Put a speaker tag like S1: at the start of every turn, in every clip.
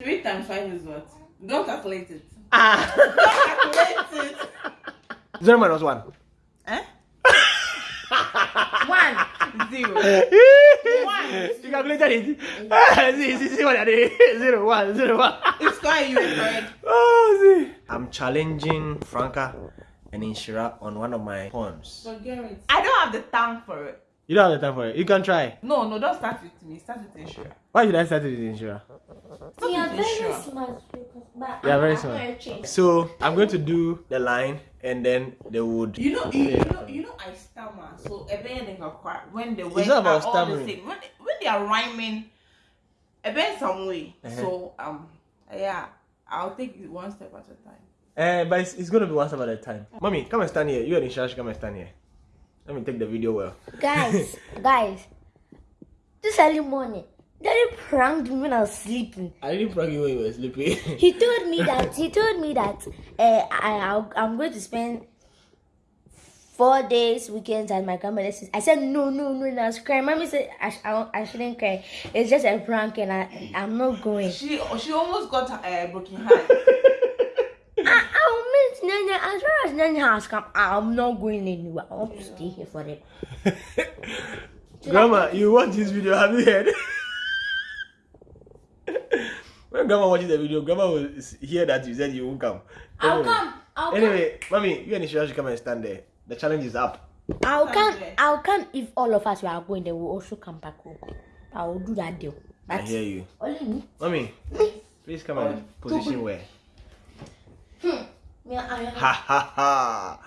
S1: Three times five is what? Don't calculate it.
S2: Ah.
S1: Don't calculate it.
S2: Zero minus one.
S1: Eh?
S3: One.
S1: Zero.
S2: You calculated it. Ah, see, see, see what I did. Zero, one, zero, one.
S1: It's quite you correct.
S2: Oh, see. I'm challenging Franca and Inshira on one of my poems.
S1: Forget it. I don't have the tongue for it.
S2: You don't have the time for it. You can try.
S1: No, no, don't start with me. Start with Inshira.
S2: Why should I start with Inshira?
S3: You are very
S1: Sure.
S3: smart. But
S2: Yeah,
S3: I'm
S2: very
S3: not
S2: smart.
S3: gonna change.
S2: So I'm going to do the line and then they would.
S1: You know, you, you know, you know, I stammer. So every they can when the words are all
S2: stammering.
S1: the same. When they, when they are rhyming, a bit some way.
S2: Uh-huh.
S1: So um, yeah, I'll take it one step at a time.
S2: Uh, but it's, it's going to be one step at a time. Mommy, come and stand here. You and Inshira should come and stand here. Let me take the video well.
S3: Guys, guys, this early morning, Daddy pranked me when I was sleeping.
S2: I didn't prank you when you were sleeping.
S3: He told me that he told me that uh, I I'll, I'm going to spend four days weekends at my grandmother's. I said no no no and I was crying. Mommy said I, sh- I, I shouldn't cry. It's just a prank and I I'm not going.
S1: She she almost got a uh, broken heart.
S3: I, I'll miss Nanya as far as Nanya has come. I'm not going anywhere. I want to stay here for it.
S2: Grandma, you watch this video, have you heard? when Grandma watches the video, Grandma will hear that you said you won't come.
S3: I'll
S2: Anyway-
S3: come. I'll
S2: Anyway, Mommy, you and Inshira should come and stand there. The challenge is up.
S3: I'll come.
S1: Sunday.
S3: I'll come if all of us are going. They will also come back home. I will do that deal.
S2: I hear you.
S3: only me.
S2: Mommy, please come and oh, position where.
S3: Yeah, I
S2: Ha ha ha.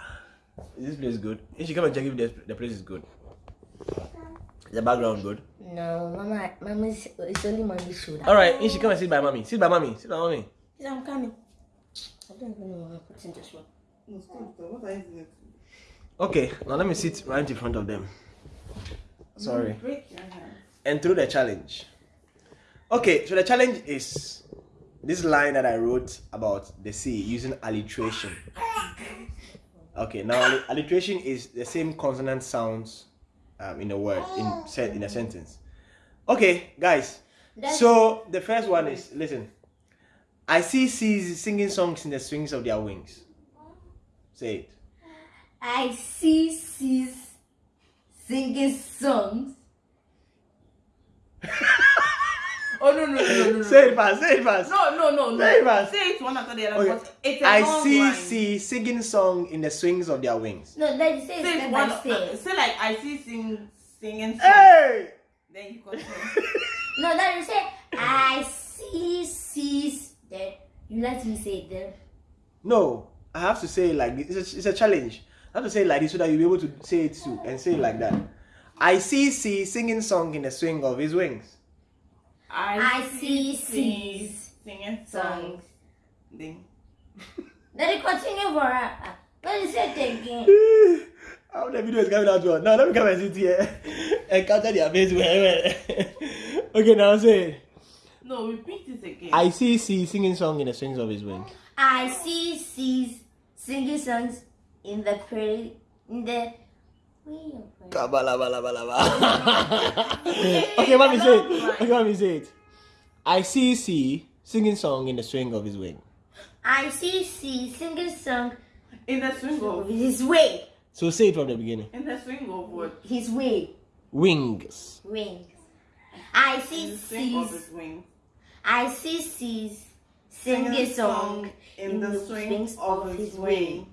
S2: Is this place is good? You should come and check if the, the place is good. Is the background good?
S3: No, Mama, Mama, is, it's only Mommy's shoulder.
S2: Alright, you should come and sit by mommy. Sit by mommy. Sit by mommy.
S3: Yes, I'm coming. I don't even know what I put in this one.
S1: What are you doing?
S2: Okay, now let me sit right in front of them. Sorry.
S1: Break your hand.
S2: and through the challenge. Okay, so the challenge is this line that I wrote about the sea using alliteration. Okay, now alliteration is the same consonant sounds um, in a word in said in a sentence. Okay, guys. So the first one is listen. I see seas singing songs in the swings of their wings. Say it.
S3: I see sis singing songs.
S1: Oh no no no no no.
S2: Say it fast. Say it fast.
S1: No no no no.
S2: Say it fast.
S1: Say it one after the other.
S2: Okay.
S1: but It's a
S2: I
S1: long
S2: see
S1: line.
S2: sea singing song in the swings of their wings.
S3: No, let you say it
S1: Say
S3: step
S1: it
S3: by
S1: one.
S3: Uh, step.
S1: Say like I see sing singing. Song.
S2: Hey!
S1: Then you continue.
S3: No, let you say I see sis. Then you let me say it then.
S2: No, I have to say it like this. It's a, it's a challenge. I have to say it like this so that you'll be able to say it too and say it like that. I see sea singing song in the swing of his wings.
S3: I see
S1: seas
S3: seas
S1: singing
S3: songs.
S1: songs. Then
S3: Then you continue for her. Let you say it again.
S2: How the video is coming out well. Now let me come and sit here and counter their face. well. okay, now say it.
S1: no, repeat it again.
S2: I see sea singing song in the swings of his wings.
S3: I see sis singing songs in the prayer in the. Wait,
S2: Kabalabalaba. okay, mommy say it. Okay, mommy say it. I see sea singing song in the swing of his wing.
S3: I see sis singing song
S1: in the swing
S3: of
S1: of
S3: his way.
S2: So say it from the beginning.
S1: in the swing of what?
S3: His way.
S2: Wings.
S3: Wings. I see
S1: the swing of
S3: sis.
S1: his wings.
S3: I see sis singing song
S1: in the swing of his wings.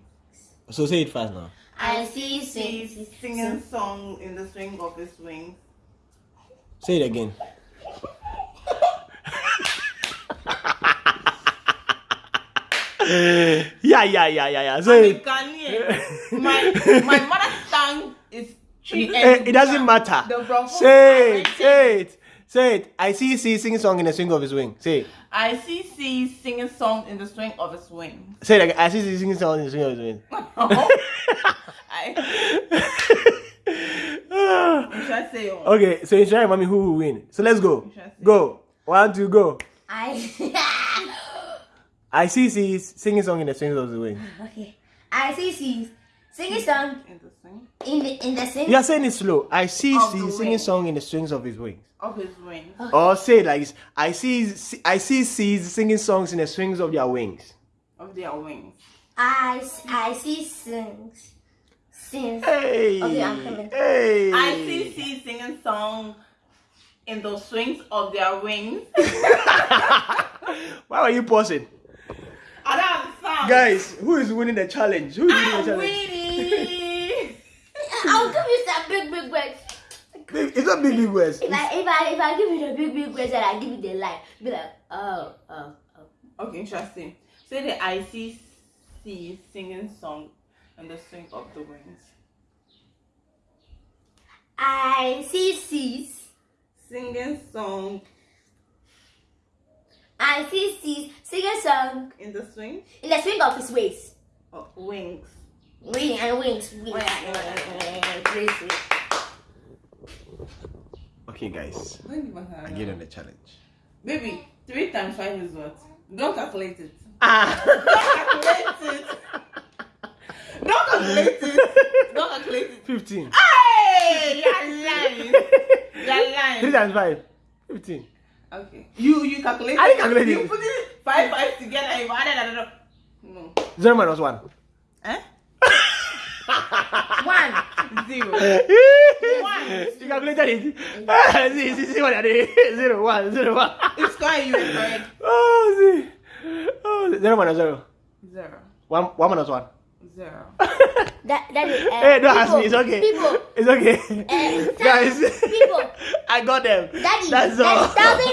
S2: So say it fast now.
S3: I see
S1: He's
S3: sis
S1: singing song in the swing of his wings.
S2: Say it again. yeah, yeah, yeah, yeah, yeah.
S1: I'm
S2: Say
S1: a
S2: it.
S1: Ghanaian. my my mother tongue is Twi
S2: Eh, it doesn't matter.
S1: The Bronco-
S2: Say it,
S1: I
S2: say it, say it. I see C singing song in the swing of his wing. Say it.
S1: I see C singing song in the swing of his wings.
S2: Say it again. I see C singing a song in the swing of his wing.
S1: I should I say oh.
S2: okay, so it's mommy who will win. So let's go.
S1: Interesting.
S2: Go. One, two, go.
S3: I
S2: I see C singing song in the swing of his wing.
S3: okay. I see sis Sing a song
S1: In the swing
S3: in the in the sing.
S2: You are saying it slow. I see
S1: Of
S2: C
S1: the
S2: singing
S1: wing.
S2: song in the strings of his wings.
S1: of his wings. Oh.
S2: Or say it like this. I see I see C's singing songs in the strings of their wings.
S1: Of their wings.
S3: I I see sings sings.
S2: Hey.
S3: Okay, I'm coming.
S2: Hey.
S1: I see C singing song in the swings of their wings.
S2: Why are you pausing?
S1: I don't understand.
S2: Guys, who is winning the challenge? Who is winning the
S1: I'm
S2: challenge?
S1: winning.
S3: I'll give you some big big words.
S2: Big- It's not big big words.
S3: If I if I if I give you the big big words and I give you the line, be like oh oh oh.
S1: okay, interesting. Say the I see C singing song in the swing of the wings.
S3: I see C's.
S1: Singing song
S3: I see C's sing a song
S1: in the swing
S3: in the swing of his waist.
S1: of wings.
S3: Wing and wings. wings. Please, please.
S2: Okay, guys,
S1: Don't give us a
S2: I give them the challenge.
S1: Baby, three times five is what? Don't calculate it.
S2: Ah.
S1: Don't calculate it. Don't calculate it. Don't calculate it.
S2: Fifteen.
S1: Hey, you're lying. You're lying.
S2: Three times five. Fifteen.
S1: Okay. You you calculate.
S2: I didn't calculate
S1: You put it five five together. You added another. No.
S2: Zero minus one.
S1: Eh?
S3: One.
S2: You calculated it. see, see, see what I did. Zero, one, zero, one.
S1: It's quite you were correct.
S2: Oh, see. Oh, zero minus zero.
S1: Zero.
S2: One, one minus one.
S1: Zero.
S3: That that is. Uh,
S2: hey, don't ask me. It's okay.
S3: People.
S2: It's okay.
S3: Uh,
S2: Guys,
S3: people.
S2: I got them.
S3: Daddy.
S2: That's
S3: Daddy,
S2: all.
S3: thousand